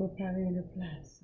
vais vous préparer une place.